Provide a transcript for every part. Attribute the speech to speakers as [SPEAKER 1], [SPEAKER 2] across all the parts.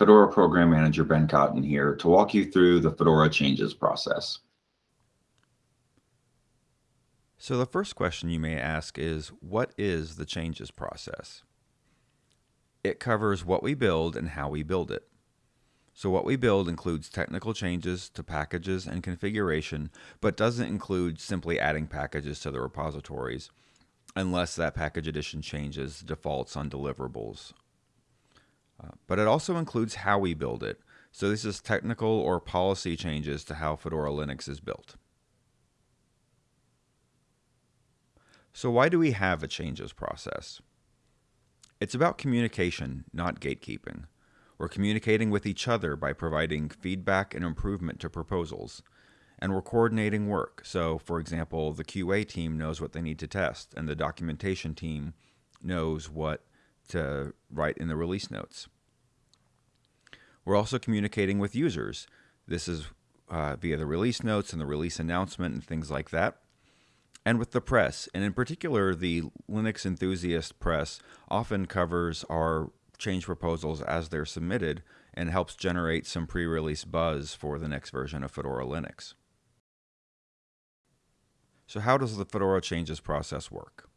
[SPEAKER 1] Fedora Program Manager Ben Cotton here to walk you through the Fedora changes process.
[SPEAKER 2] So the first question you may ask is, what is the changes process? It covers what we build and how we build it. So what we build includes technical changes to packages and configuration, but doesn't include simply adding packages to the repositories, unless that package addition changes defaults on deliverables. But it also includes how we build it. So this is technical or policy changes to how Fedora Linux is built. So why do we have a changes process? It's about communication, not gatekeeping. We're communicating with each other by providing feedback and improvement to proposals. And we're coordinating work. So, for example, the QA team knows what they need to test, and the documentation team knows what to write in the release notes. We're also communicating with users. This is uh, via the release notes and the release announcement and things like that. And with the press, and in particular, the Linux enthusiast press often covers our change proposals as they're submitted and helps generate some pre-release buzz for the next version of Fedora Linux. So how does the Fedora changes process work?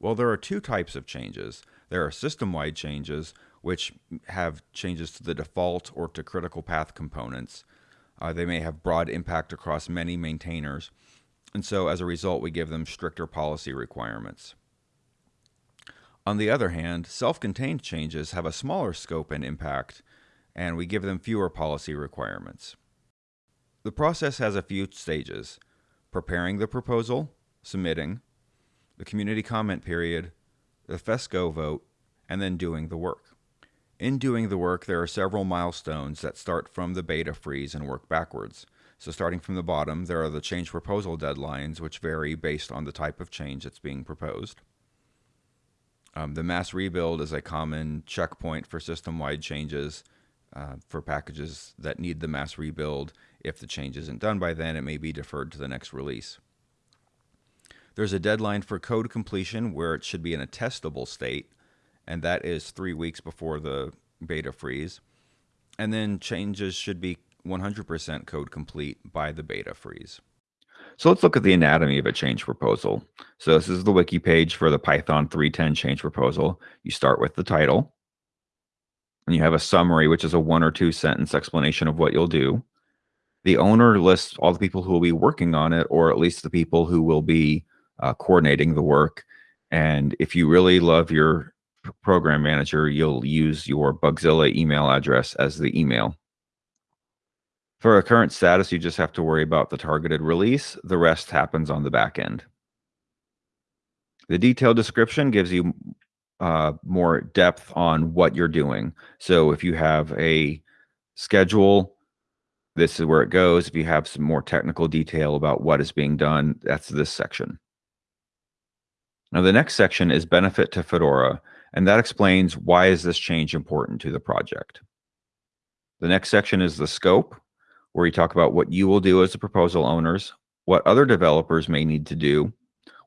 [SPEAKER 2] Well, there are two types of changes. There are system-wide changes, which have changes to the default or to critical path components. Uh, they may have broad impact across many maintainers, and so as a result, we give them stricter policy requirements. On the other hand, self-contained changes have a smaller scope and impact, and we give them fewer policy requirements. The process has a few stages, preparing the proposal, submitting, the community comment period, the FESCO vote, and then doing the work. In doing the work, there are several milestones that start from the beta freeze and work backwards. So starting from the bottom, there are the change proposal deadlines, which vary based on the type of change that's being proposed. Um, the mass rebuild is a common checkpoint for system-wide changes uh, for packages that need the mass rebuild. If the change isn't done by then, it may be deferred to the next release. There's a deadline for code completion where it should be in a testable state, and that is three weeks before the beta freeze. And then changes should be 100% code complete by the beta freeze.
[SPEAKER 1] So let's look at the anatomy of a change proposal. So this is the wiki page for the Python 3.10 change proposal. You start with the title, and you have a summary, which is a one or two sentence explanation of what you'll do. The owner lists all the people who will be working on it, or at least the people who will be uh, coordinating the work. And if you really love your program manager, you'll use your Bugzilla email address as the email. For a current status, you just have to worry about the targeted release. The rest happens on the back end. The detailed description gives you uh, more depth on what you're doing. So if you have a schedule, this is where it goes. If you have some more technical detail about what is being done, that's this section. Now the next section is benefit to Fedora, and that explains why is this change important to the project. The next section is the scope, where you talk about what you will do as the proposal owners, what other developers may need to do,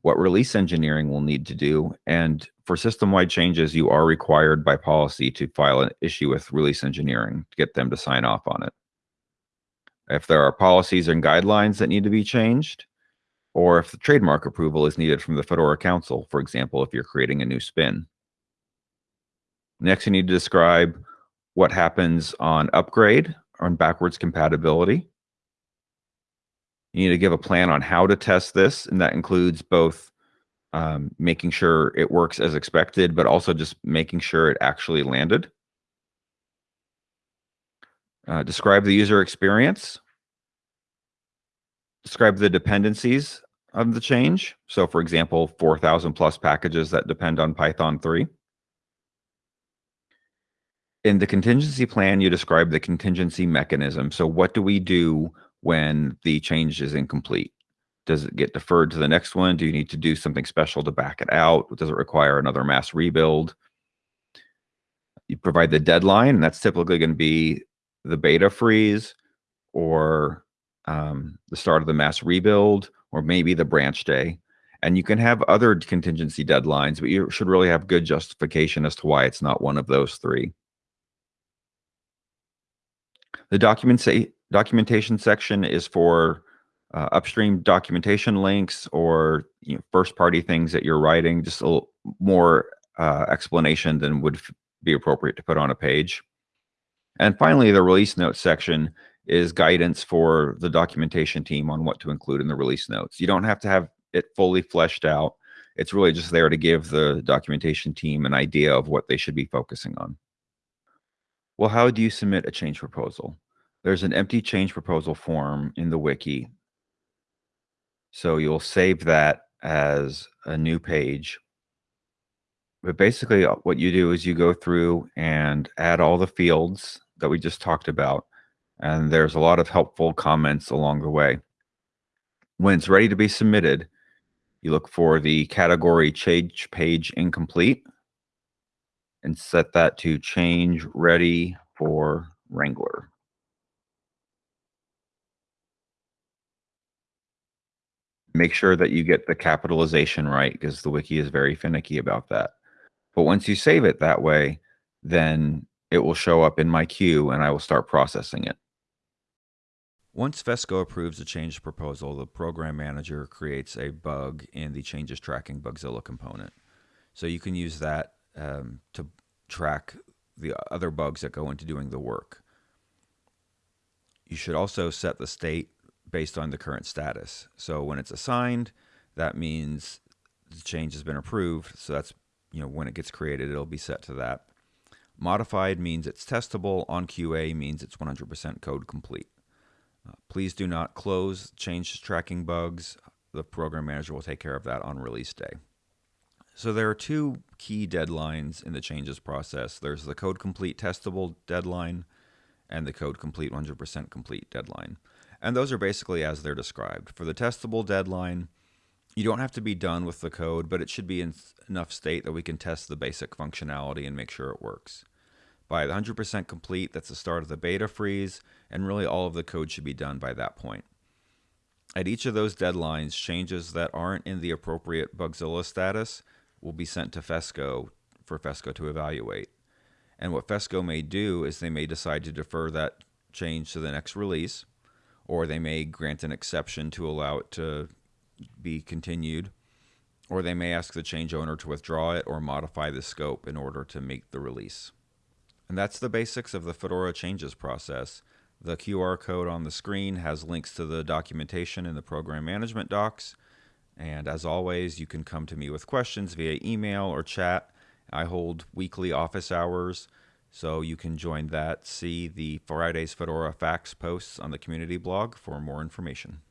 [SPEAKER 1] what release engineering will need to do, and for system-wide changes, you are required by policy to file an issue with release engineering to get them to sign off on it. If there are policies and guidelines that need to be changed, or if the trademark approval is needed from the Fedora Council, for example, if you're creating a new spin. Next, you need to describe what happens on upgrade on backwards compatibility. You need to give a plan on how to test this, and that includes both um, making sure it works as expected, but also just making sure it actually landed. Uh, describe the user experience. Describe the dependencies of the change. So for example, 4,000 plus packages that depend on Python 3 in the contingency plan, you describe the contingency mechanism. So what do we do when the change is incomplete? Does it get deferred to the next one? Do you need to do something special to back it out? Does it require another mass rebuild? You provide the deadline, and that's typically going to be the beta freeze or um, the start of the mass rebuild or maybe the branch day. And you can have other contingency deadlines, but you should really have good justification as to why it's not one of those three. The documentation section is for uh, upstream documentation links or you know, first party things that you're writing, just a little more uh, explanation than would be appropriate to put on a page. And finally, the release notes section is guidance for the documentation team on what to include in the release notes. You don't have to have it fully fleshed out. It's really just there to give the documentation team an idea of what they should be focusing on. Well, how do you submit a change proposal? There's an empty change proposal form in the wiki. So you'll save that as a new page. But basically uh, what you do is you go through and add all the fields that we just talked about. And there's a lot of helpful comments along the way. When it's ready to be submitted, you look for the category change page incomplete and set that to change ready for Wrangler. Make sure that you get the capitalization right because the wiki is very finicky about that. But once you save it that way, then it will show up in my queue and I will start processing it.
[SPEAKER 2] Once FESCO approves a change proposal, the program manager creates a bug in the changes tracking Bugzilla component. So you can use that um, to track the other bugs that go into doing the work. You should also set the state based on the current status. So when it's assigned, that means the change has been approved. So that's, you know, when it gets created, it'll be set to that. Modified means it's testable. On QA means it's 100% code complete. Uh, please do not close change tracking bugs. The program manager will take care of that on release day. So there are two key deadlines in the changes process. There's the code complete testable deadline and the code complete 100% complete deadline. And those are basically as they're described. For the testable deadline, you don't have to be done with the code, but it should be in enough state that we can test the basic functionality and make sure it works. By 100% complete, that's the start of the beta freeze, and really all of the code should be done by that point. At each of those deadlines, changes that aren't in the appropriate Bugzilla status will be sent to FESCO for FESCO to evaluate. And what FESCO may do is they may decide to defer that change to the next release, or they may grant an exception to allow it to be continued, or they may ask the change owner to withdraw it or modify the scope in order to make the release. And that's the basics of the Fedora changes process. The QR code on the screen has links to the documentation in the program management docs. And as always, you can come to me with questions via email or chat. I hold weekly office hours, so you can join that. See the Fridays Fedora Facts posts on the community blog for more information.